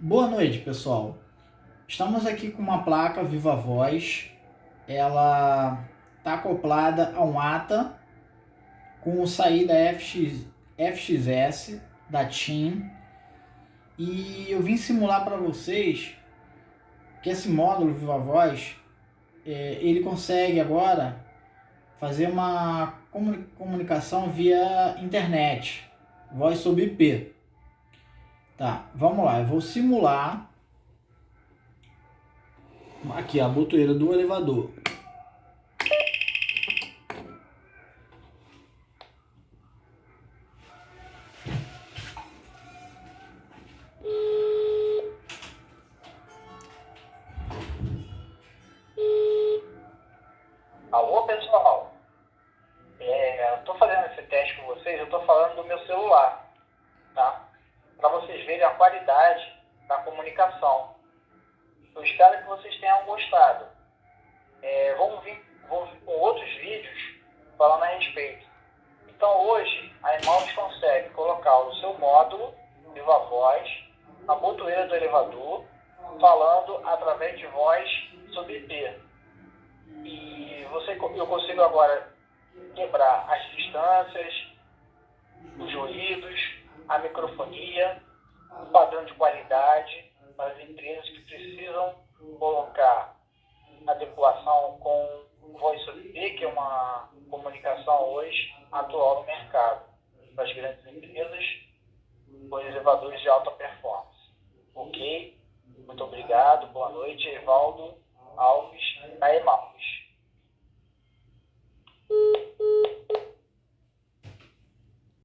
Boa noite, pessoal. Estamos aqui com uma placa Viva Voz. Ela está acoplada a um ATA com saída FX, FXS da TIM. E eu vim simular para vocês que esse módulo Viva Voz é, ele consegue agora fazer uma comunicação via internet, voz sobre IP. Tá, vamos lá, eu vou simular aqui a botoeira do elevador. Alô, pessoal. É, eu tô fazendo esse teste com vocês, eu tô falando do meu celular, vocês verem a qualidade da comunicação. Eu espero que vocês tenham gostado. É, vamos, vir, com outros vídeos falando a respeito. Então hoje a Emaus consegue colocar o seu módulo Viva Voz, a botoeira do elevador, falando através de voz sobre IP. E você, eu consigo agora quebrar as distâncias, os ruídos, a microfonia, o padrão de qualidade para as empresas que precisam colocar adequação com voz sobre IP, que é uma comunicação hoje atual no mercado, para as grandes empresas, com elevadores de alta performance. Ok? Muito obrigado, boa noite, Evaldo.